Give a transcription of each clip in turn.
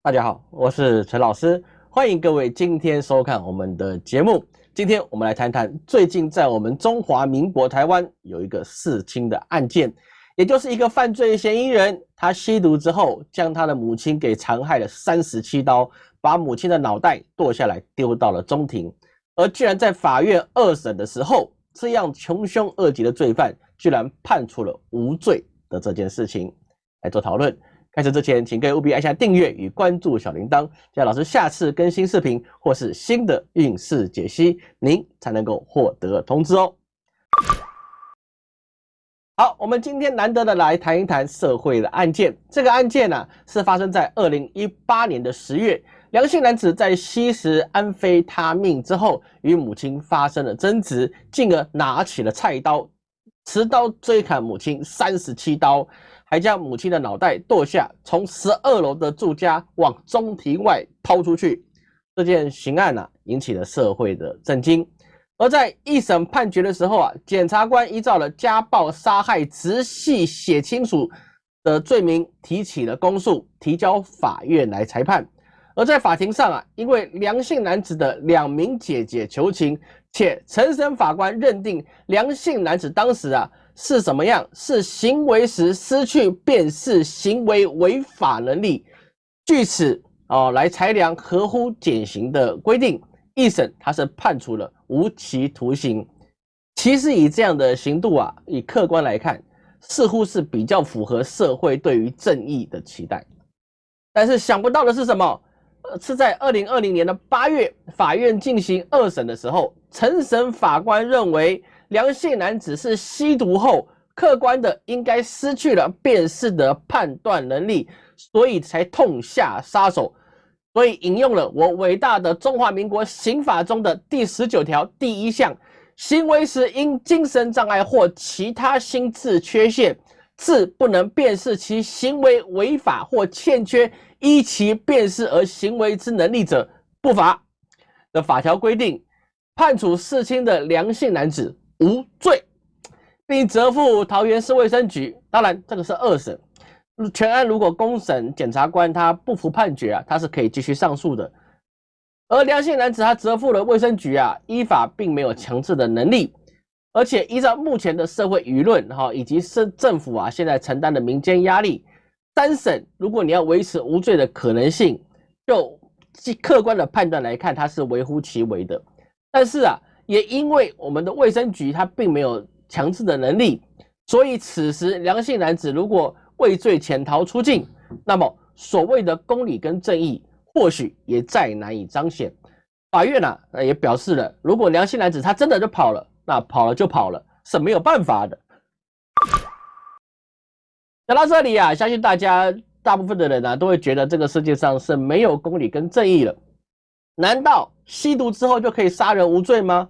大家好，我是陈老师，欢迎各位今天收看我们的节目。今天我们来谈谈最近在我们中华民国台湾有一个弑亲的案件，也就是一个犯罪嫌疑人，他吸毒之后将他的母亲给残害了三十七刀，把母亲的脑袋剁下来丢到了中庭，而居然在法院二审的时候，这样穷凶恶极的罪犯居然判处了无罪的这件事情来做讨论。开始之前，请各位务必按下订阅与关注小铃铛，这样老师下次更新视频或是新的运势解析，您才能够获得通知哦。好，我们今天难得的来谈一谈社会的案件。这个案件呢，是发生在二零一八年的十月，梁姓男子在吸食安非他命之后，与母亲发生了争执，进而拿起了菜刀，持刀追砍母亲三十七刀。还将母亲的脑袋剁下，从十二楼的住家往中庭外抛出去。这件刑案呢，引起了社会的震惊。而在一审判决的时候啊，检察官依照了家暴、杀害、直系血亲属的罪名提起了公诉，提交法院来裁判。而在法庭上啊，因为梁姓男子的两名姐姐求情，且陈审法官认定梁姓男子当时啊。是什么样？是行为时失去辨识行为违法能力，据此哦来裁量合乎减刑的规定。一审他是判处了无期徒刑。其实以这样的刑度啊，以客观来看，似乎是比较符合社会对于正义的期待。但是想不到的是什么？是在二零二零年的八月，法院进行二审的时候，陈审法官认为。梁姓男子是吸毒后，客观的应该失去了辨识的判断能力，所以才痛下杀手。所以引用了我伟大的中华民国刑法中的第十九条第一项：行为时因精神障碍或其他心智缺陷，致不能辨识其行为违法或欠缺依其辨识而行为之能力者，不罚。的法条规定，判处弑亲的梁姓男子。无罪，并责付桃园市卫生局。当然，这个是二审。全案如果公审检察官他不服判决啊，他是可以继续上诉的。而梁姓男子他责付了卫生局啊，依法并没有强制的能力，而且依照目前的社会舆论哈，以及市政府啊现在承担的民间压力，三审如果你要维持无罪的可能性，就客观的判断来看，他是微乎其微的。但是啊。也因为我们的卫生局他并没有强制的能力，所以此时梁姓男子如果畏罪潜逃出境，那么所谓的公理跟正义或许也再难以彰显。法院呢也表示了，如果梁姓男子他真的就跑了，那跑了就跑了，是没有办法的。讲到这里啊，相信大家大部分的人呢都会觉得这个世界上是没有公理跟正义了。难道吸毒之后就可以杀人无罪吗？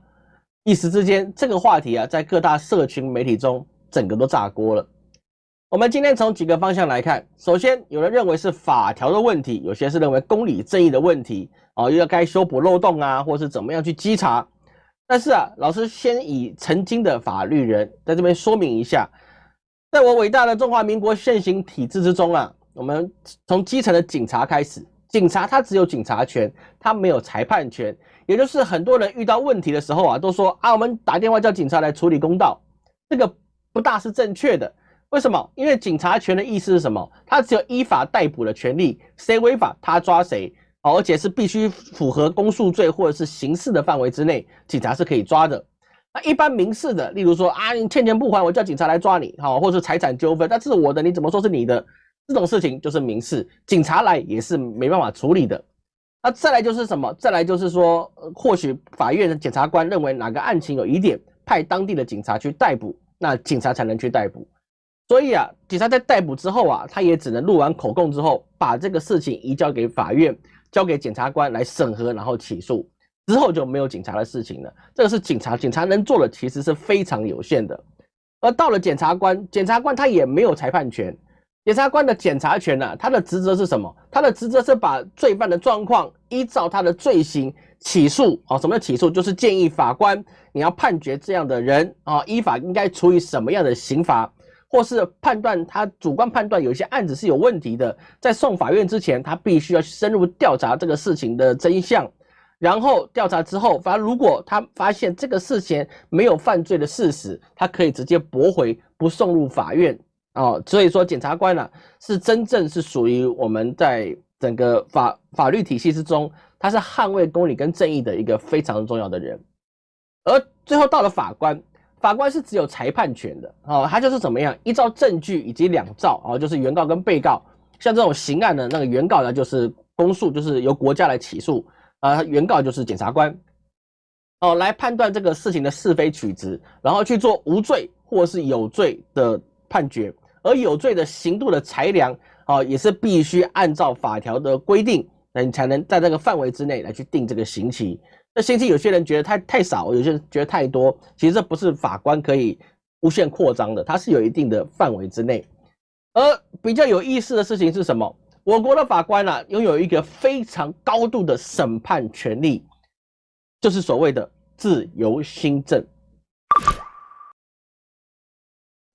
一时之间，这个话题啊，在各大社群媒体中，整个都炸锅了。我们今天从几个方向来看，首先，有人认为是法条的问题，有些是认为公理正义的问题，啊，又要该修补漏洞啊，或是怎么样去稽查。但是啊，老师先以曾经的法律人在这边说明一下，在我伟大的中华民国现行体制之中啊，我们从基层的警察开始，警察他只有警察权，他没有裁判权。也就是很多人遇到问题的时候啊，都说啊，我们打电话叫警察来处理公道，这个不大是正确的。为什么？因为警察权的意思是什么？他只有依法逮捕的权利，谁违法他抓谁，而且是必须符合公诉罪或者是刑事的范围之内，警察是可以抓的。那一般民事的，例如说啊，你欠钱不还，我叫警察来抓你，好，或者是财产纠纷，那这是我的，你怎么说是你的？这种事情就是民事，警察来也是没办法处理的。那再来就是什么？再来就是说，或许法院的检察官认为哪个案情有疑点，派当地的警察去逮捕，那警察才能去逮捕。所以啊，警察在逮捕之后啊，他也只能录完口供之后，把这个事情移交给法院，交给检察官来审核，然后起诉，之后就没有警察的事情了。这个是警察，警察能做的其实是非常有限的。而到了检察官，检察官他也没有裁判权。检察官的检察权呢？他的职责是什么？他的职责是把罪犯的状况依照他的罪行起诉。哦，什么叫起诉？就是建议法官你要判决这样的人啊，依法应该处以什么样的刑罚，或是判断他主观判断有些案子是有问题的，在送法院之前，他必须要深入调查这个事情的真相，然后调查之后，反正如果他发现这个事情没有犯罪的事实，他可以直接驳回，不送入法院哦。所以说，检察官呢是真正是属于我们在整个法法律体系之中，他是捍卫公理跟正义的一个非常重要的人，而最后到了法官。法官是只有裁判权的哦，他就是怎么样依照证据以及两造哦，就是原告跟被告，像这种刑案的那个原告呢，就是公诉，就是由国家来起诉啊，原告就是检察官哦，来判断这个事情的是非曲直，然后去做无罪或是有罪的判决，而有罪的刑度的裁量哦，也是必须按照法条的规定，那你才能在这个范围之内来去定这个刑期。那刑期有些人觉得太太少，有些人觉得太多。其实这不是法官可以无限扩张的，它是有一定的范围之内。而比较有意思的事情是什么？我国的法官呢，拥有一个非常高度的审判权利，就是所谓的自由新政。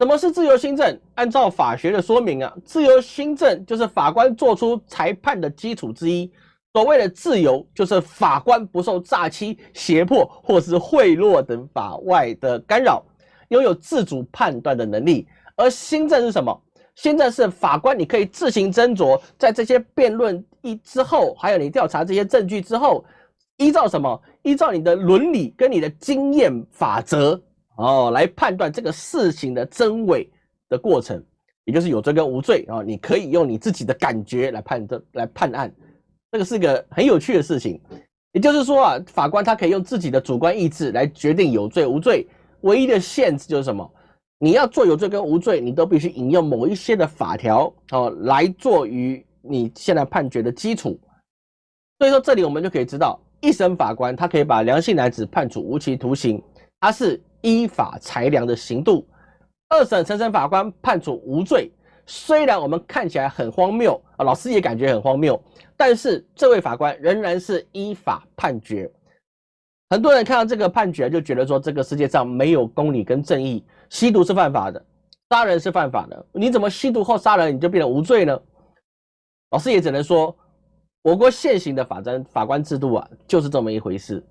什么是自由新政？按照法学的说明啊，自由新政就是法官做出裁判的基础之一。所谓的自由，就是法官不受诈欺、胁迫或是贿赂等法外的干扰，拥有自主判断的能力。而新政是什么？新政是法官你可以自行斟酌，在这些辩论一之后，还有你调查这些证据之后，依照什么？依照你的伦理跟你的经验法则哦，来判断这个事情的真伪的过程，也就是有罪跟无罪啊。你可以用你自己的感觉来判断、来判案。这个是个很有趣的事情，也就是说啊，法官他可以用自己的主观意志来决定有罪无罪，唯一的限制就是什么？你要做有罪跟无罪，你都必须引用某一些的法条哦来做于你现在判决的基础。所以说这里我们就可以知道，一审法官他可以把梁姓男子判处无期徒刑，他是依法裁量的刑度；二审陈审法官判处无罪。虽然我们看起来很荒谬啊，老师也感觉很荒谬，但是这位法官仍然是依法判决。很多人看到这个判决就觉得说，这个世界上没有公理跟正义，吸毒是犯法的，杀人是犯法的，你怎么吸毒后杀人你就变成无罪呢？老师也只能说，我国现行的法官法官制度啊，就是这么一回事。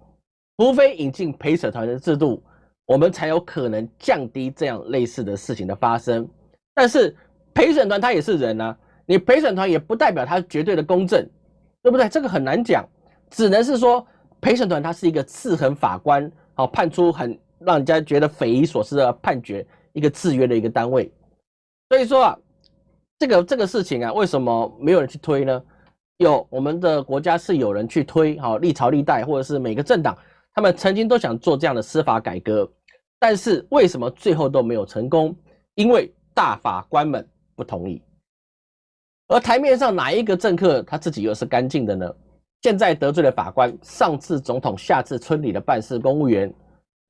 除非引进陪审团的制度，我们才有可能降低这样类似的事情的发生。但是。陪审团他也是人啊，你陪审团也不代表他绝对的公正，对不对？这个很难讲，只能是说陪审团他是一个制衡法官，好判出很让人家觉得匪夷所思的判决，一个制约的一个单位。所以说啊，这个这个事情啊，为什么没有人去推呢？有我们的国家是有人去推，好历朝历代或者是每个政党，他们曾经都想做这样的司法改革，但是为什么最后都没有成功？因为大法官们。不同意，而台面上哪一个政客他自己又是干净的呢？现在得罪了法官，上次总统，下次村里的办事公务员，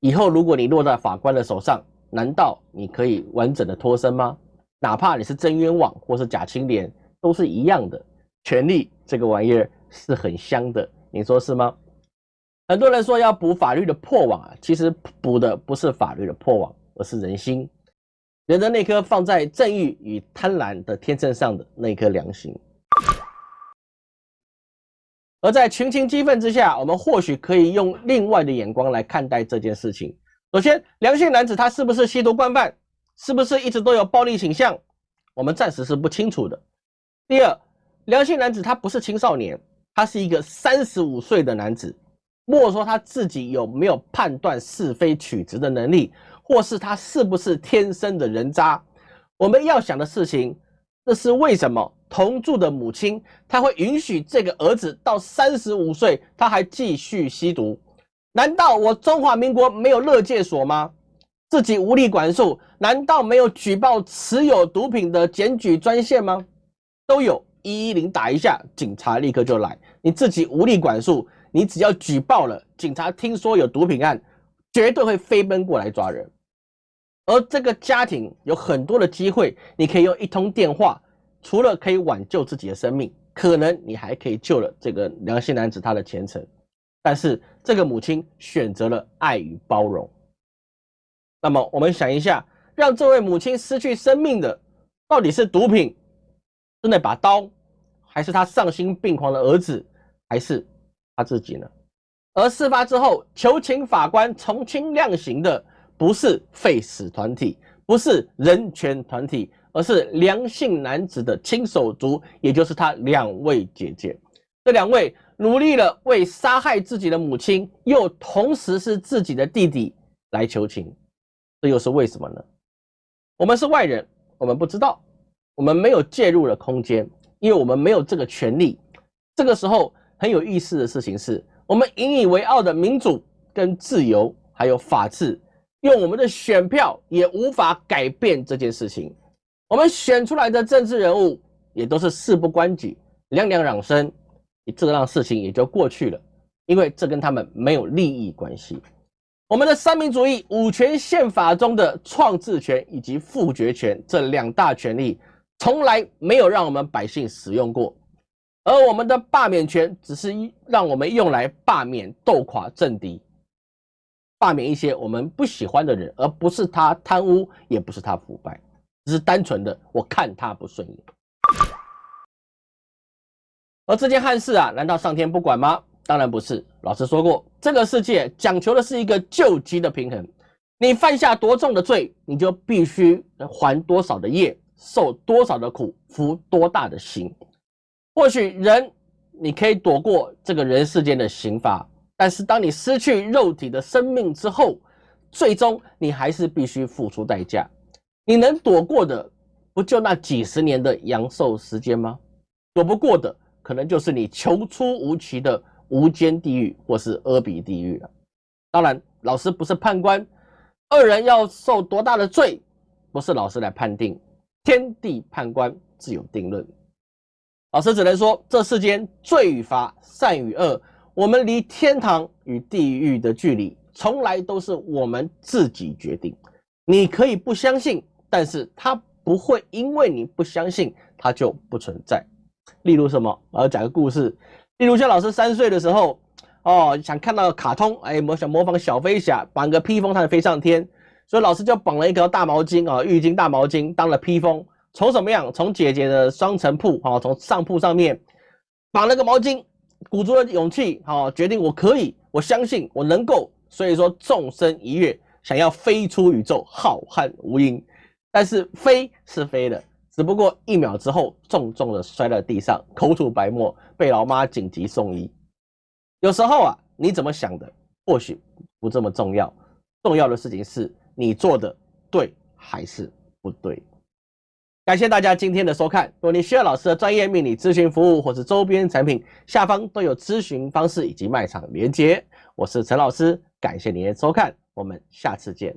以后如果你落在法官的手上，难道你可以完整的脱身吗？哪怕你是真冤枉或是假清廉，都是一样的。权力这个玩意儿是很香的，你说是吗？很多人说要补法律的破网啊，其实补的不是法律的破网，而是人心。人的那颗放在正义与贪婪的天秤上的那颗良心，而在群情激愤之下，我们或许可以用另外的眼光来看待这件事情。首先，良性男子他是不是吸毒惯犯，是不是一直都有暴力倾向，我们暂时是不清楚的。第二，良性男子他不是青少年，他是一个三十五岁的男子，莫说他自己有没有判断是非曲直的能力。或是他是不是天生的人渣？我们要想的事情，这是为什么同住的母亲她会允许这个儿子到三十五岁他还继续吸毒？难道我中华民国没有乐戒所吗？自己无力管束？难道没有举报持有毒品的检举专线吗？都有，一一零打一下，警察立刻就来。你自己无力管束，你只要举报了，警察听说有毒品案。绝对会飞奔过来抓人，而这个家庭有很多的机会，你可以用一通电话，除了可以挽救自己的生命，可能你还可以救了这个良心男子他的前程。但是这个母亲选择了爱与包容。那么我们想一下，让这位母亲失去生命的，到底是毒品，是那把刀，还是他丧心病狂的儿子，还是他自己呢？而事发之后，求情法官从轻量刑的不是废死团体，不是人权团体，而是良性男子的亲手足，也就是他两位姐姐。这两位努力了为杀害自己的母亲，又同时是自己的弟弟来求情，这又是为什么呢？我们是外人，我们不知道，我们没有介入的空间，因为我们没有这个权利。这个时候很有意思的事情是。我们引以为傲的民主、跟自由，还有法治，用我们的选票也无法改变这件事情。我们选出来的政治人物也都是事不关己、两两嚷声，这让事情也就过去了，因为这跟他们没有利益关系。我们的三民主义五权宪法中的创制权以及复决权这两大权利，从来没有让我们百姓使用过。而我们的罢免权只是让我们用来罢免斗垮政敌，罢免一些我们不喜欢的人，而不是他贪污，也不是他腐败，只是单纯的我看他不顺眼。而这件憾事啊，难道上天不管吗？当然不是。老师说过，这个世界讲求的是一个救急的平衡。你犯下多重的罪，你就必须还多少的业，受多少的苦，服多大的刑。或许人你可以躲过这个人世间的刑罚，但是当你失去肉体的生命之后，最终你还是必须付出代价。你能躲过的，不就那几十年的阳寿时间吗？躲不过的，可能就是你求出无期的无间地狱或是阿鼻地狱了。当然，老师不是判官，二人要受多大的罪，不是老师来判定，天地判官自有定论。老师只能说，这世间罪与罚、善与恶，我们离天堂与地狱的距离，从来都是我们自己决定。你可以不相信，但是它不会因为你不相信，它就不存在。例如什么？我要讲个故事。例如像老师三岁的时候，哦，想看到卡通，哎，模想模仿小飞侠，绑个披风，它飞上天，所以老师就绑了一条大毛巾啊，浴巾大毛巾当了披风。从什么样？从姐姐的双层铺，哈，从上铺上面绑了个毛巾，鼓足了勇气，哈，决定我可以，我相信我能够。所以说，纵身一跃，想要飞出宇宙，浩瀚无垠。但是飞是飞的，只不过一秒之后，重重的摔在地上，口吐白沫，被老妈紧急送医。有时候啊，你怎么想的，或许不这么重要，重要的事情是你做的对还是不对。感谢大家今天的收看。如果您需要老师的专业命理咨询服务，或是周边产品，下方都有咨询方式以及卖场连接。我是陈老师，感谢您的收看，我们下次见。